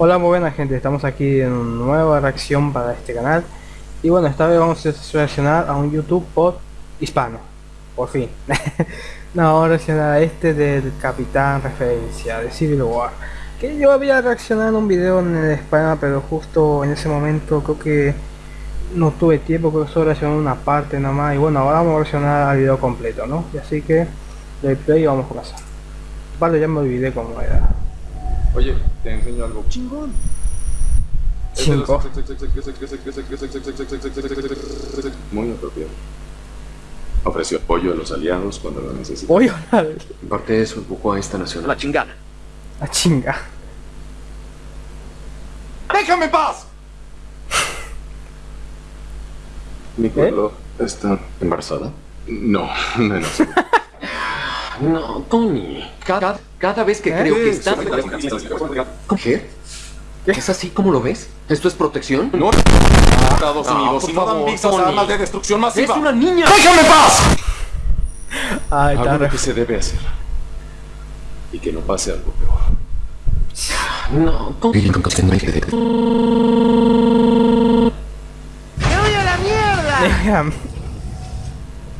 Hola muy buena gente, estamos aquí en una nueva reacción para este canal. Y bueno, esta vez vamos a reaccionar a un YouTube por hispano. Por fin. No, vamos a reaccionar a este del Capitán Referencia, de Civil War. Que yo había reaccionado a un video en España, pero justo en ese momento creo que no tuve tiempo, creo que solo reaccioné una parte nada más. Y bueno, ahora vamos a reaccionar al video completo, ¿no? Y así que, de play vamos a comenzar. Vale, ya me olvidé cómo era Oye, te enseño algo. Chingón. Cinco. Muy apropiado. Ofreció apoyo a los aliados cuando lo necesitaban. Voy a hablar En parte de eso empujó a esta nación la chingada. a chinga. ¡Déjame en paz! Mi reloj está ¿Embarazada? No, no, no. No, Tony. Cada, cada vez que creo que está... ¿Qué? ¿Es así como lo ves? ¿Esto es protección? No, Estados No, Unidos por y no dan favor, visas a Tony. armas de destrucción ¡Es masiva. una niña! ¡Déjame paz! Ay, Hago lo que se debe hacer. Y que no pase algo peor. No, Tony. Déjame.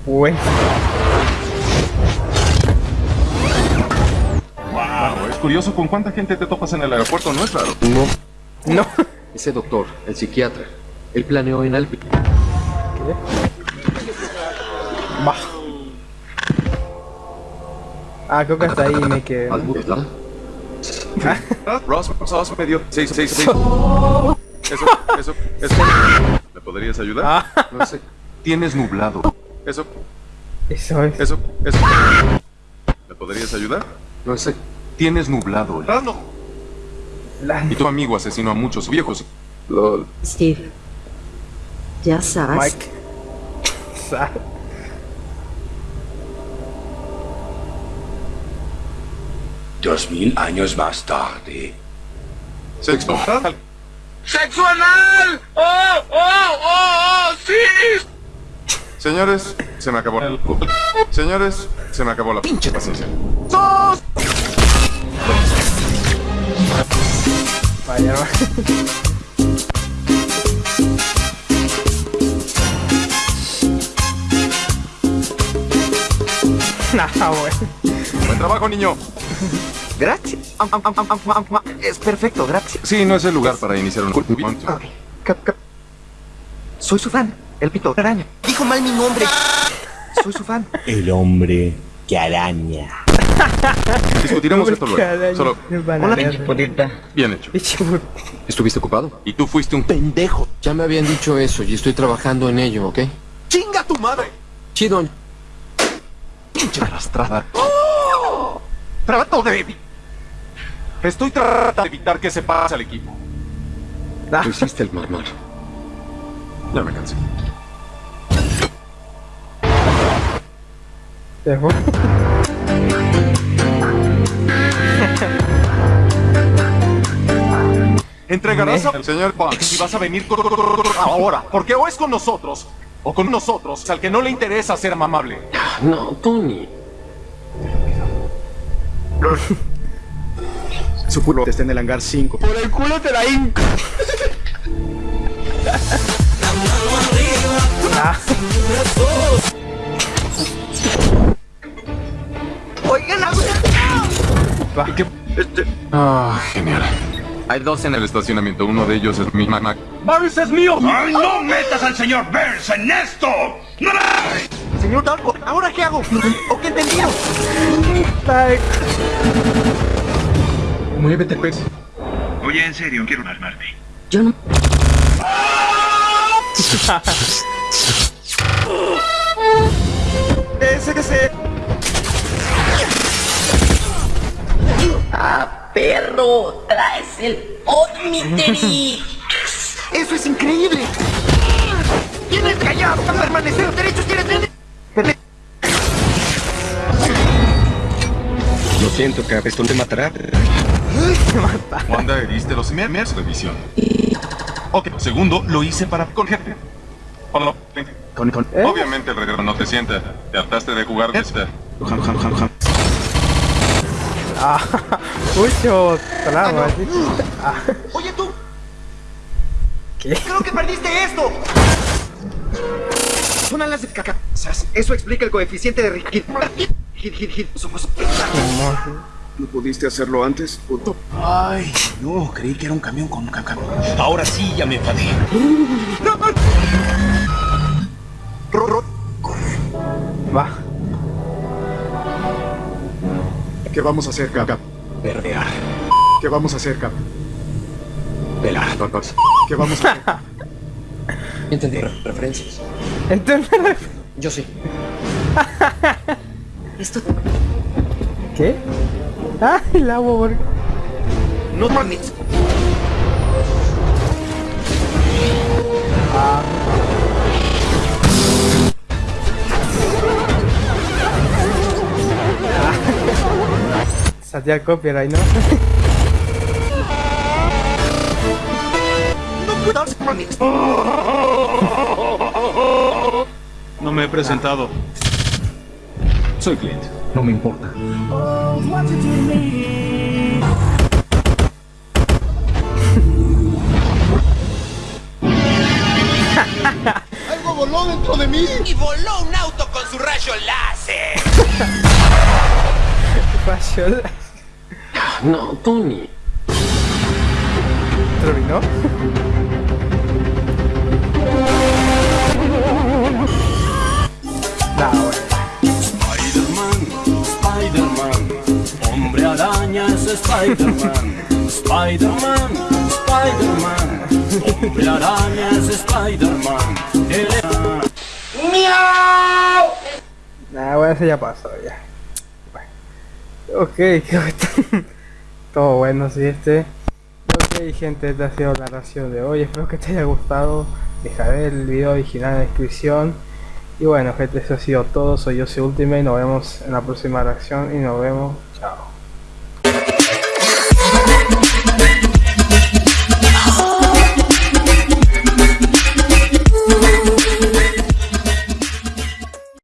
Bueno, Wow, es curioso con cuánta gente te topas en el aeropuerto, ¿no es raro? No. no. Ese doctor, el psiquiatra, él planeó en Alpi. Va. Ah, creo que hasta ahí me quedé. Ross, Ross me dio 6, 6, 6. Eso, eso, eso. ¿Me podrías ayudar? Ah, No sé. Tienes nublado. Eso, eso es. eso, eso. ¿Me podrías ayudar? No sé. Tienes nublado. La- Y tu amigo asesinó a muchos viejos. LOL. Steve, ya sabes. Mike. Dos mil años más tarde. Sexo. ¡Sexo anal! ¡Oh, oh, oh, oh! ¡Sí! Señores, se me acabó el... Señores, se me acabó la pinche paciencia. Vaya, va. Nah, bueno. Buen trabajo, niño. Gracias. Am, am, am, am, am, am, am. Es perfecto, gracias. Sí, no es el lugar para iniciar un... Ok. Cap- cap- Soy su fan, el pito araña. Dijo mal mi nombre. Soy su fan. El hombre que araña. Discutiremos esto luego. Solo, me van a ver. bien hecho. ¿Estuviste ocupado? Y tú fuiste un pendejo. Ya me habían dicho eso y estoy trabajando en ello, ¿ok? ¡Chinga tu madre! Chido. Pinche arrastrada. Trato de... Estoy tratando de evitar que se pase al equipo. Lo hiciste el marmar. Ya me cansé. Se Entregarás al señor Bond y vas a venir ahora. Porque o es con nosotros, o con nosotros, al que no le interesa ser amable. No, Tony. Su culo está en el hangar 5. Por el culo te la hinco. Oigan, Ah, genial. Hay dos en el estacionamiento. Uno de ellos es mi mamá. ¡Ay, no metas al señor Burns en esto! ¡No! señor Darko, ¿ahora qué hago? ¿O qué entendido? Like. Muévete, pues. Oye, en serio, quiero armarte. Yo no. Perro, traes el Omniteri. ¡Eso es increíble! ¡Tienes callado! ¡Permanecer derechos tienes! Lo siento, Cap, esto te matará. Wanda, heriste los memes revisión. Ok, segundo, lo hice para conjerte. Hola. Con, con. Obviamente el regreso no te sienta. Te hartaste de jugar esta. Jam, jam, jam. Ah, Mucho trama, Ah. Ah, Oye tú, ¿Qué? creo que perdiste esto. Son alas de caca. Eso explica el coeficiente de Rick. Hit, hit, hit, hit. Somos ¿No pudiste hacerlo antes? puto? Ay, no, creí que era un camión con caca. Ahora sí ya me enfadé. Ro- ro- Va. ¿Qué vamos a hacer, Cap? Perrear, ¿Qué vamos a hacer, Cap? pelar. ¿Qué vamos a hacer? Entendí. Re- referencias. Entonces, Yo sí. Esto ¿qué? El agua, por- No mames. El copyright, ¿no? No me he presentado. Soy Clint. No me importa. Y voló un auto con su rayo láser. Rayo No, Tony. terminó. Nah. Spider-Man, Spider-Man, hombre araña es Spider-Man. Spider-Man, Spider-Man, hombre araña es Spider-Man. Él es- Nah, bueno, eso ya pasó, ya. Bueno. Ok, está todo bueno, sí, este. Ok, gente, esta ha sido la ración de hoy. Espero que te haya gustado. Dejaré el video original en la descripción. Y bueno, gente, eso ha sido todo. Soy yo, Ultimate. Nos vemos en la próxima reacción y nos vemos.